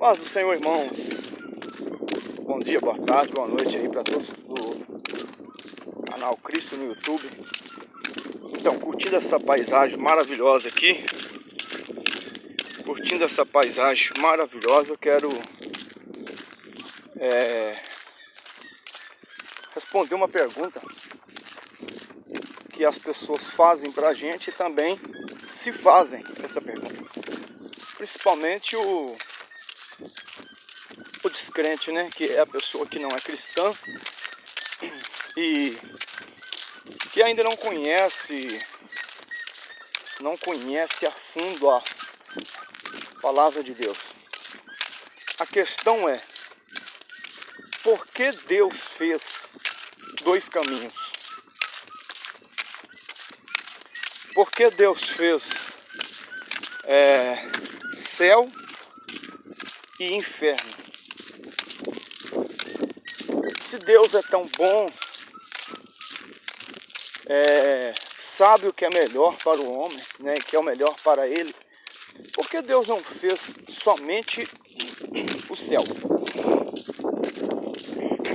Paz do Senhor, irmãos. Bom dia, boa tarde, boa noite aí para todos do canal Cristo no YouTube. Então, curtindo essa paisagem maravilhosa aqui, curtindo essa paisagem maravilhosa, quero é, responder uma pergunta que as pessoas fazem para a gente e também se fazem essa pergunta. Principalmente o descrente, né? Que é a pessoa que não é cristã e que ainda não conhece, não conhece a fundo a palavra de Deus. A questão é, por que Deus fez dois caminhos? Por que Deus fez é, céu e inferno? Se Deus é tão bom, é, sabe o que é melhor para o homem, né, que é o melhor para ele, por que Deus não fez somente o céu?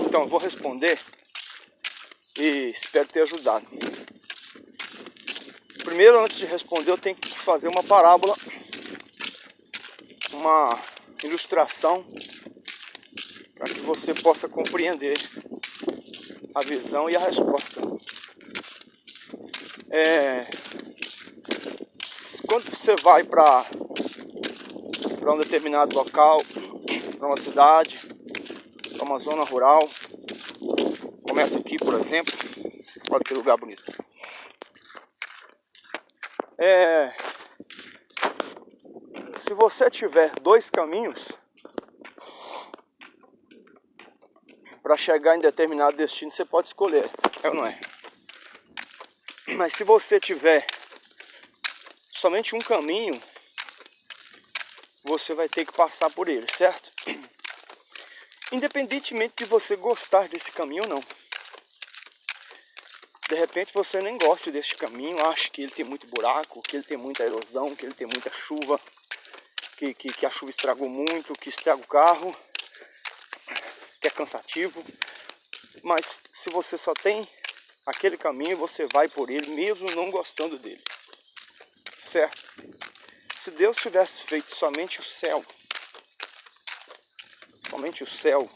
Então, eu vou responder e espero ter ajudado. Primeiro, antes de responder, eu tenho que fazer uma parábola, uma ilustração para que você possa compreender a visão e a resposta. É, quando você vai para um determinado local, para uma cidade, para uma zona rural, começa aqui, por exemplo, olha que lugar bonito. É, se você tiver dois caminhos, para chegar em determinado destino você pode escolher, é ou não é? Mas se você tiver somente um caminho, você vai ter que passar por ele, certo? Independentemente de você gostar desse caminho ou não. De repente você nem gosta deste caminho, acha que ele tem muito buraco, que ele tem muita erosão, que ele tem muita chuva, que, que, que a chuva estragou muito, que estraga o carro que é cansativo, mas se você só tem aquele caminho, você vai por ele mesmo não gostando dele. Certo? Se Deus tivesse feito somente o céu, somente o céu,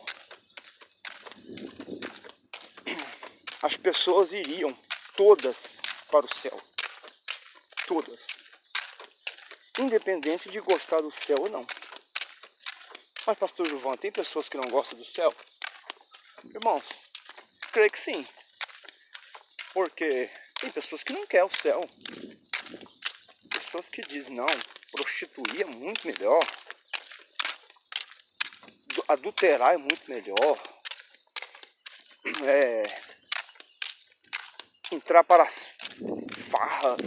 as pessoas iriam todas para o céu. Todas. Independente de gostar do céu ou não. Mas, pastor Gilvão, tem pessoas que não gostam do céu? Irmãos, creio que sim. Porque tem pessoas que não querem o céu. Pessoas que dizem, não, prostituir é muito melhor. Adulterar é muito melhor. É, entrar para as farras,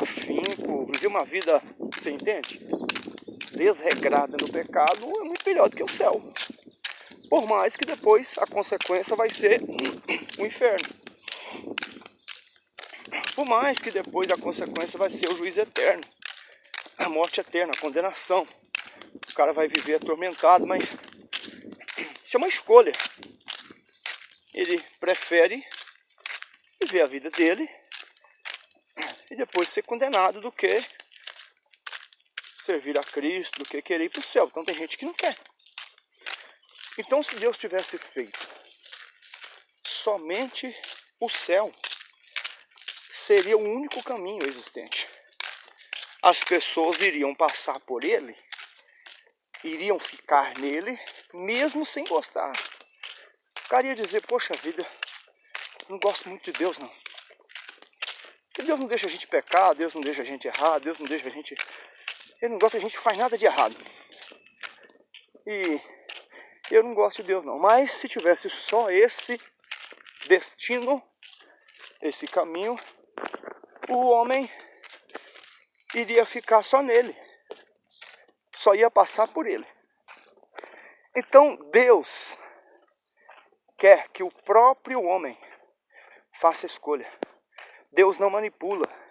afinco, viver uma vida, você entende? Desregrada no pecado é muito melhor do que o céu. Por mais que depois a consequência vai ser o inferno. Por mais que depois a consequência vai ser o juízo eterno. A morte eterna, a condenação. O cara vai viver atormentado, mas isso é uma escolha. Ele prefere viver a vida dele e depois ser condenado do que servir a Cristo do que querer ir para o céu. Então tem gente que não quer. Então se Deus tivesse feito somente o céu, seria o único caminho existente. As pessoas iriam passar por ele, iriam ficar nele, mesmo sem gostar. O cara ia dizer, poxa vida, não gosto muito de Deus não. Porque Deus não deixa a gente pecar, Deus não deixa a gente errar, Deus não deixa a gente ele não gosta, a gente faz nada de errado. E eu não gosto de Deus não. Mas se tivesse só esse destino, esse caminho, o homem iria ficar só nele. Só ia passar por ele. Então Deus quer que o próprio homem faça escolha. Deus não manipula.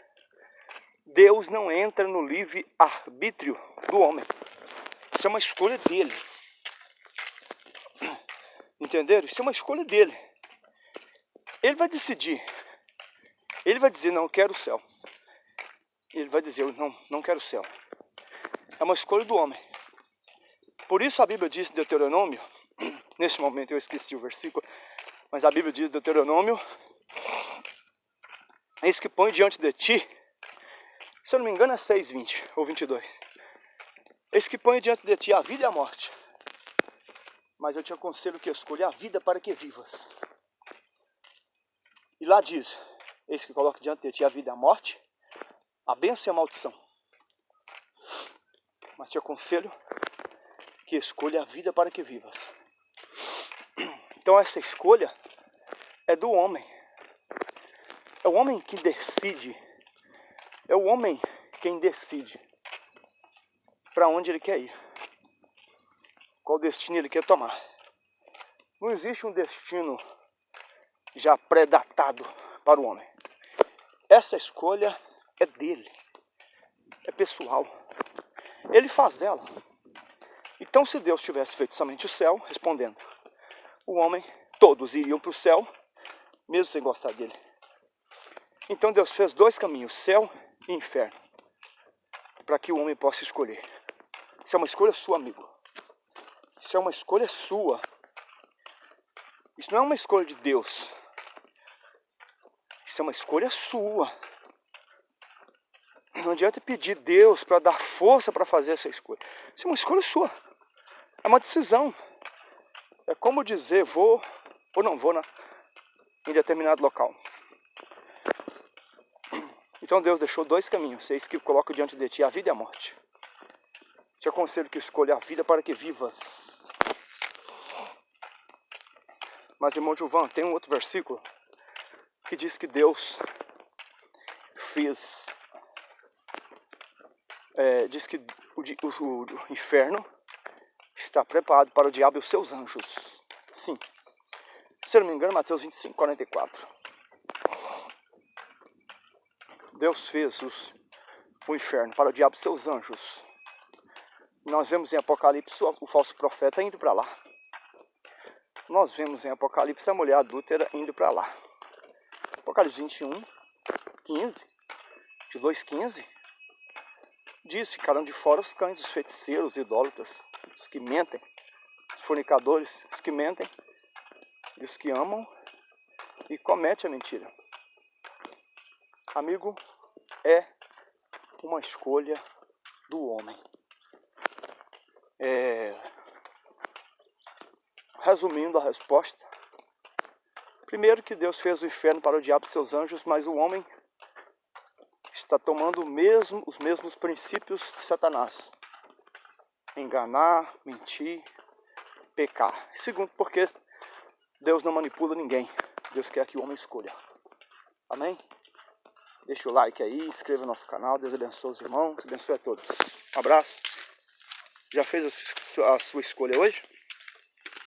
Deus não entra no livre arbítrio do homem. Isso é uma escolha dele. Entenderam? Isso é uma escolha dele. Ele vai decidir. Ele vai dizer, não, eu quero o céu. Ele vai dizer, não, não quero o céu. É uma escolha do homem. Por isso a Bíblia diz em Deuteronômio, neste momento eu esqueci o versículo, mas a Bíblia diz Deuteronômio, eis que põe diante de ti, se eu não me engano é 6, 20 ou 22, eis que põe diante de ti a vida e a morte, mas eu te aconselho que escolha a vida para que vivas. E lá diz, eis que coloca diante de ti a vida e a morte, a bênção e a maldição. Mas te aconselho que escolha a vida para que vivas. Então essa escolha é do homem. É o homem que decide. É o homem quem decide para onde ele quer ir. Qual destino ele quer tomar. Não existe um destino já pré-datado para o homem. Essa escolha é dele. É pessoal. Ele faz ela. Então, se Deus tivesse feito somente o céu, respondendo, o homem, todos iriam para o céu, mesmo sem gostar dele. Então Deus fez dois caminhos, céu e inferno, para que o homem possa escolher. Isso é uma escolha sua, amigo. Isso é uma escolha sua. Isso não é uma escolha de Deus. Isso é uma escolha sua. Não adianta pedir Deus para dar força para fazer essa escolha. Isso é uma escolha sua. É uma decisão. É como dizer vou ou não vou na, em determinado local. Então Deus deixou dois caminhos, eis que coloca diante de ti a vida e a morte. Te aconselho que escolha a vida para que vivas. Mas irmão Gilvan, tem um outro versículo que diz que Deus fez, é, diz que o, o, o inferno está preparado para o diabo e os seus anjos. Sim. Se não me engano, Mateus 25, 44. Deus fez os, o inferno para o diabo e seus anjos. Nós vemos em Apocalipse o falso profeta indo para lá. Nós vemos em Apocalipse a mulher adúltera indo para lá. Apocalipse 21, 15, de 2, 15, diz, ficaram de fora os cães, os feiticeiros, os idólatras, os que mentem, os fornicadores, os que mentem, e os que amam e cometem a mentira. Amigo, é uma escolha do homem. É... Resumindo a resposta, primeiro que Deus fez o inferno para o diabo e seus anjos, mas o homem está tomando mesmo, os mesmos princípios de Satanás enganar, mentir, pecar. Segundo, porque Deus não manipula ninguém. Deus quer que o homem escolha. Amém? Deixa o like aí, inscreva no nosso canal. Deus abençoe os irmãos, abençoe a todos. Um abraço. Já fez a sua escolha hoje?